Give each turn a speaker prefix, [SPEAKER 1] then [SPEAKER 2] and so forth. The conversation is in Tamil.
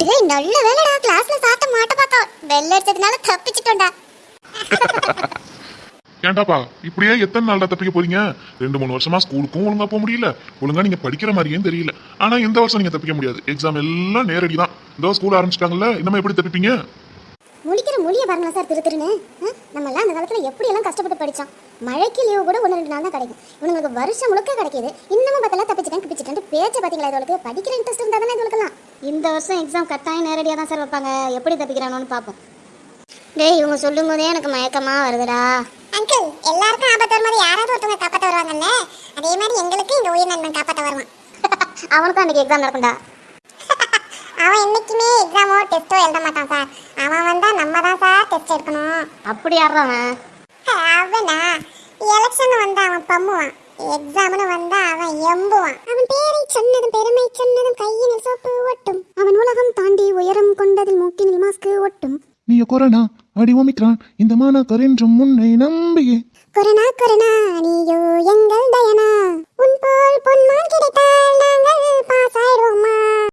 [SPEAKER 1] டேய் நல்ல வேலைடா. கிளாஸ்ல சாட்ட மாட்ட பார்த்தோம் பெல் அடிச்சதுனால தப்பிச்சிட்டோம்டா.
[SPEAKER 2] ஏன்டாப்பா இப்படியே எத்தனை நாள்டா தப்பிக்க போறீங்க? ரெண்டு மூணு வருஷமா ஸ்கூலுக்கும் ஒழுங்கா போக முடியல. ஒழுங்கா நீங்க படிக்கிற மாதிரியே தெரியல. ஆனா இந்த வருஷம் நீங்க தப்பிக்க முடியாது. எக்ஸாம் எல்லாம் நேரடி தான் இந்த ஸ்கூல் ஆரம்பிச்சிட்டாங்கல்ல இன்னமே எப்படி தப்பிப்பீங்க?
[SPEAKER 1] முழிக்கிற மொழியை பாருங்க சார் திரு திருன்னு. ஆ? நம்மலாம் அந்த காலத்துல எப்படி எல்லாம் கஷ்டப்பட்டு படிச்சோம் மழைக்கு லீவு கூட ஒன்று ரெண்டு நாள் தான் கிடைக்கும். இவங்களுக்கு வருஷம் முழுக்க கிடைக்கிது. இன்னமும் பார்த்தலாம் தப்பிச்சிட்டேன் கிப்பிச்சிட்டேன் பேச்ச பாத்தீங்களா இதோளுக்கு படிக்கிற இன்ட்ரெஸ்ட் இருந்தா தானே இதோளுக்கெல்லாம் இந்த வருஷம் எக்ஸாம் கட்டாயம் நேரடியாக தான் சார் வைப்பாங்க. எப்படி தப்பிக்கிறானோன்னு பார்ப்போம். டேய் இவங்க சொல்லும் போதே எனக்கு மயக்கமா வருதுடா.
[SPEAKER 3] அங்கிள் எல்லாருக்கும் ஆபத்து வரும்போது யாராவது ஒருத்தவங்க காப்பாற்ற வருவாங்கல்ல? அதே மாதிரி எங்களுக்கு இந்த உயிர் நண்பன் காப்பாற்ற வருவான்.
[SPEAKER 1] அவனுக்கும் அன்னைக்கு எக்ஸாம் நடக்கும்டா.
[SPEAKER 3] அவன் என்னைக்குமே எக்ஸாமோ டெஸ்ட்டோ எழுத மாட்டான் சார் அவன் வந்தா நம்ம தான் சார் டெஸ்ட் எடுக்கணும்.
[SPEAKER 1] அப்படி ஆடுறவன்
[SPEAKER 3] அவனா. எலெக்ஷன் வந்தா அவன் பம்முவான். எக்ஸாம்னு வந்தா அவன் எம்புவான். அவன் பேரை சொன்னதும் பெருமை சொன்னதும் கையினில் சோப்பு ஒட்டும்.
[SPEAKER 1] அவன் உலகம் தாண்டி உயரம் கொண்டதில் மூக்கினில் மாஸ்க் ஒட்டும்.
[SPEAKER 4] நீ கொரோனா அடி ஒமிக்ரான் இந்த மாணாக்கர் என்றும் முன்னை நம்பியே.
[SPEAKER 3] கொரோனா கொரோனா நீ